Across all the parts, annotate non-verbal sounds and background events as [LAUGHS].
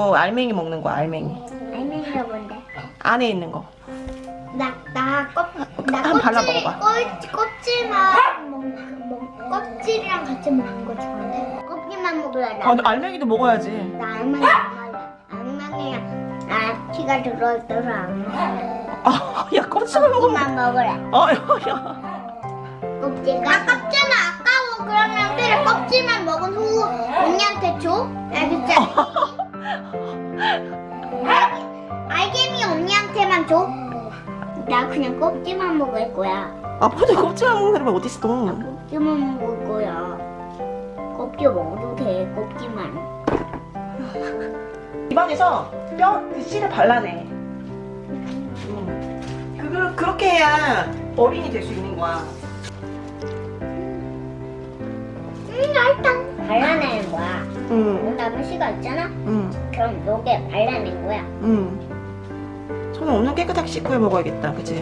어, 알맹이 먹는 거 알맹이 알맹이가 뭔데? 안에 있는 거 나, 나, 껍, 나 한번 발라 먹어봐. 껍, 껍질만 먹, 먹, 껍질이랑 같이 먹는 거 좋아해. 껍질만 먹을래. 나, 아, 알맹이도 먹어야지 나 알맹이. 알맹이랑 아, 들어있어서 안 먹을래. 아, 야 껍질만 먹으면 껍질만 먹을래. 아, 야, 야. 껍질. 아깝잖아. 아까워. 그러면 피를 껍질만 먹은 후 언니한테 줘. 알겠지? 알개미 언니한테만 줘. 나 그냥 껍질만 먹을 거야. 아빠도 껍질만 먹는 사람이 어딨어 껍질만 먹을 거야. 껍질 먹어도 돼. 껍질만. [LAUGHS] 입안에서 뼈 그 씨를 발라내 음. 그, 그렇게 해야 어린이 될 수 있는 거야 음, 알탕. 발라내는 거야. 응, 그다음에 씨가 있잖아. 응, 그럼 요게 발라낸 거야. 응. 손을 오늘 깨끗하게 씻고 해 먹어야겠다, 그치?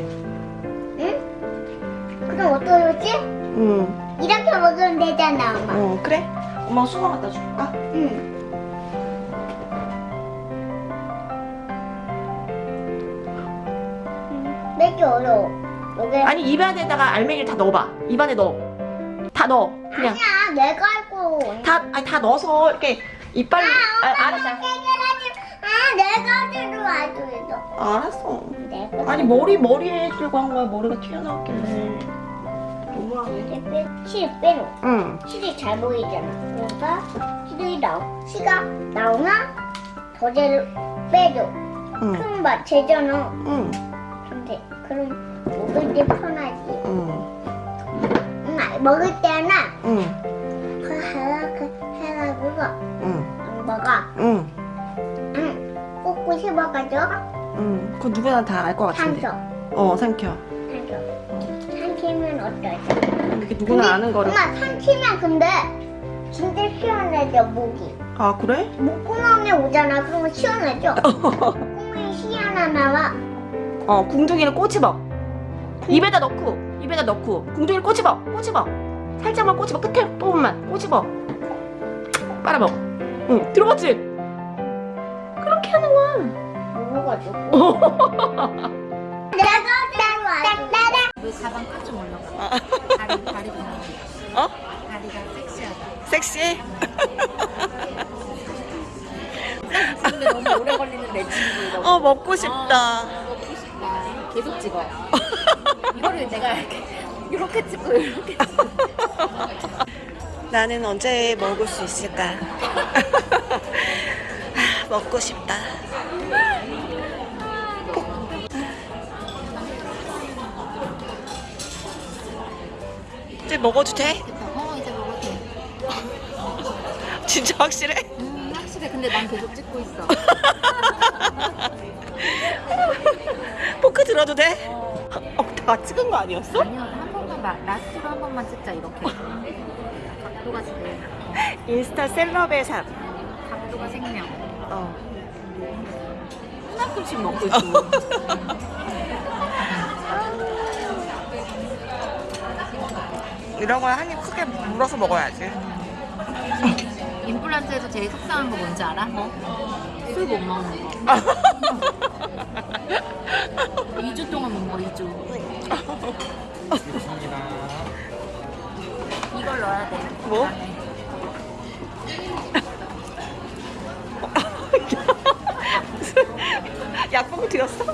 응? 그럼 어떠지? 응, 이렇게 먹으면 되잖아, 엄마. 어, 그래? 엄마가 수건 갖다 줄까? 응. 몇개 어려워. 요게 아니, 입안에다가 알맹이를 다 넣어봐. 입안에 넣어. 다 넣어. 그냥. 아니야, 내가 알고. 다, 아니, 다 넣어서 이렇게 이빨로. 아, 알았어. 해결하지. 아, 내가 들어와도 있어. 알았어. 내가. 아니, 머리, 머리에 해주려고 한 거야. 머리가 튀어나왔길래. 너무하네. 빼, 실 빼놓. 응. 실이 잘 보이잖아. 그러니까 실이 나오, 시가 나오면 더제를 빼줘. 응. 그럼 맞 제잖아. 응. 근데 그럼 먹을 때 편하지. 먹을 때는 응. 그 해가 해가지고 응. 안 먹어. 응. 응. 꼭꼭 씹어가지고 응. 그거 누구나 다 알 것 같은데. 삼켜. 어, 삼켜. 삼켜. 삼키면 어떨지. 이렇게 누구나 아는 거를. 엄마 삼키면 근데 진짜 시원해져 목이. 아, 그래? 목구멍에 오잖아. 그러면 시원해져. [LAUGHS] 목구멍이 시원하 나와. 어, 궁둥이를 꼬집어. 입에다 넣고, 입에다 넣고, 궁둥이를 꼬집어, 꼬집어. 살짝만 꼬집어, 끝에 부분만 꼬집어. 빨아먹어. 응, 들어봤지? 그렇게 하는 거야. 먹어가지고. 왜 가방 좀 올라가? 다리 다리 보면 어? 다리가 섹시하다. 섹시해? 근데 너무 오래 걸리는 내 친구. 어, 먹고 싶다. 먹고 싶다. 계속 찍어. 이거를 내가 이렇게 이렇게 찍고 이렇게 찍고. [LAUGHS] 나는 언제 먹을 수 있을까? 아, [LAUGHS] 먹고 싶다. 이제 먹어도 돼? 어 이제 먹어도 돼. [LAUGHS] 진짜 확실해? 음 확실해. 근데 난 계속 찍고 있어. 포크 들어도 돼? 어, 다 찍은 거 아니었어? 아니요 한 번만 마, 라스트로 한 번만 찍자 이렇게. 각도가 제일 인스타 셀럽의 삶. 각도가 생명. 어. 하나큼씩 먹고 있어. [LAUGHS] 이런 거한입 크게 물어서 먹어야지. 임플란트에서 제일 속상한 거 뭔지 알아? 뭐? 술 못 먹는 거. [LAUGHS] 약봉 들였어?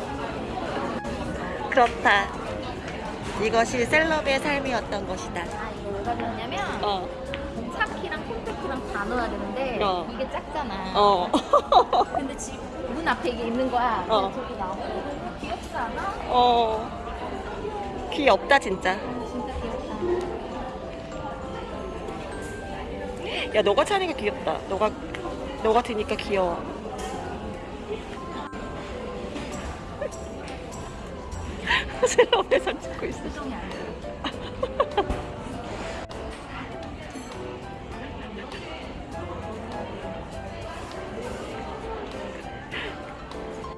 그렇다. 이것이 셀럽의 삶이었던 것이다. 아, 이거 왜 가져왔냐면 어. 차키랑 콘택트랑 다 넣어야 되는데 어. 이게 작잖아. 어. [LAUGHS] 근데 지금 문 앞에 이게 있는 거야. 어. 저기 나오고 귀엽지 않아? 어. 귀엽다 진짜. 진짜 귀엽다. 야 너가 차는 게 귀엽다. 너가 너가 드니까 귀여워. 셀럽의 삶 찍고 있어.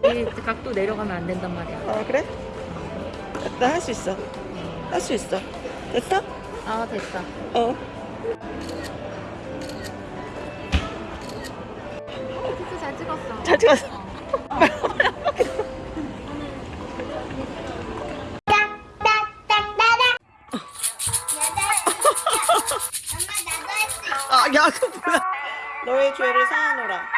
이 각도 내려가면 안 된단 말이야. 아 그래? 나 할 수 있어. 할 수 있어. 됐어? 아 됐어. 어. 키스 잘 찍었어. 잘 찍었어. 야, 그 뭐야? 너의 죄를 사하노라.